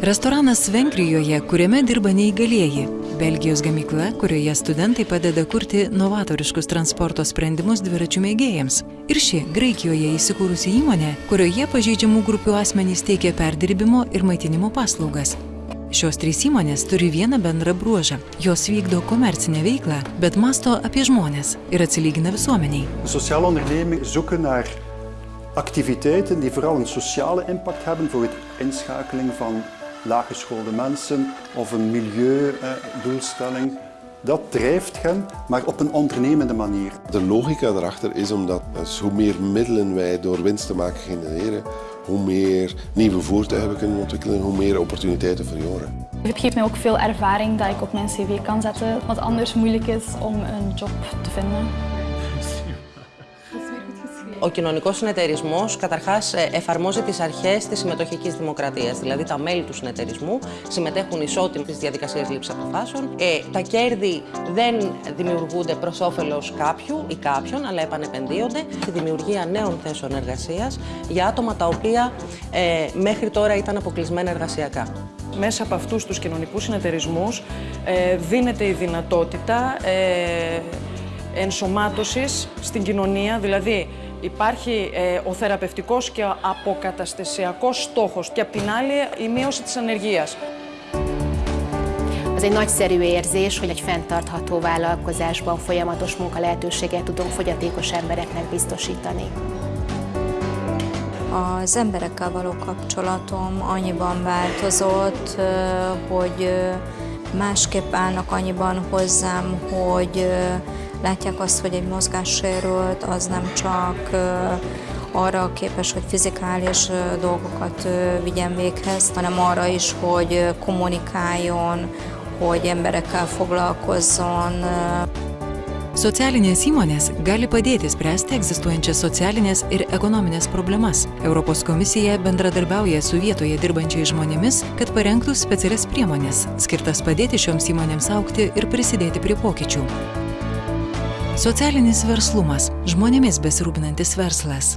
Restoranas Vengrijoje, kuriame dirba neįgalieji. Belgijos gamykla, kurioje studentai padeda kurti novatoriškus transporto sprendimus dviračių mėgėjams. Ir ši Graikijoje įsikūrusi įmonė, kurioje pažeidžiamų grupių asmenys teikia perdirbimo ir maitinimo paslaugas. Šios trys įmonės turi vieną bendrą bruožą. Jos vykdo komercinę veiklą, bet masto apie žmonės ir atsilygina visuomeniai. Sociale ondernemingen zoeken naar activiteiten die vooral een sociale impact hebben voor het inschakeling van laaggeschoolde mensen of een milieudoelstelling. Dat drijft hen, maar op een ondernemende manier. De logica daarachter is omdat dus hoe meer middelen wij door winst te maken genereren, hoe meer nieuwe voertuigen we kunnen ontwikkelen, hoe meer opportuniteiten voor jongeren. Het geeft mij ook veel ervaring dat ik op mijn cv kan zetten, wat anders moeilijk is om een job te vinden. Ο κοινωνικός συνεταιρισμός καταρχάς εφαρμόζει τις αρχές της συμμετοχικής δημοκρατίας, δηλαδή τα μέλη του συνεταιρισμού συμμετέχουν ισότιμα στις διαδικασίες λήψης αποφάσεων. Ε, τα κέρδη δεν δημιουργούνται προς όφελος κάποιου ή κάποιον, αλλά επανεπενδύονται στη δημιουργία νέων θέσεων εργασίας για άτομα τα οποία ε, μέχρι τώρα ήταν αποκλεισμένα εργασιακά. Μέσα από αυτούς τους κοινωνικούς συνεταιρισμούς ε, δίνεται η δυνατότητα ε, ενσωμάτωσης στην κοινωνία, δηλαδή Υπάρχει ε, ο θεραπευτικός και ο αποκαταστασιακός στόχος και απ' την άλλη η műosi της ανεργίας. Az egy nagyszerű érzés, hogy egy fenntartható vállalkozásban folyamatos munka lehetőséget tudunk fogyatékos embereknek biztosítani. Az emberekkel való kapcsolatom annyiban változott, hogy másképp állnak annyiban hozzám, hogy látják azt, hogy egy mozgássérült az nem csak arra képes, hogy fizikális dolgokat vigyen véghez, hanem arra is, hogy kommunikáljon, hogy emberekkel foglalkozzon. Socialinės įmonės gali padėti spręsti egzistuojančias socialinės ir ekonominės problemas. Europos komisija bendradarbiauja su vietoje dirbančiais žmonėmis, kad parengtų specialias priemonės, skirtas padėti šioms įmonėms aukti ir prisidėti prie pokyčių. Socialinis verslumas - žmonėmis besirūpinantis verslas.